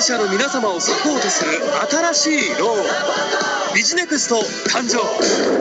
営者の皆様をサポートする新しいロー。ンビジネクスト誕生。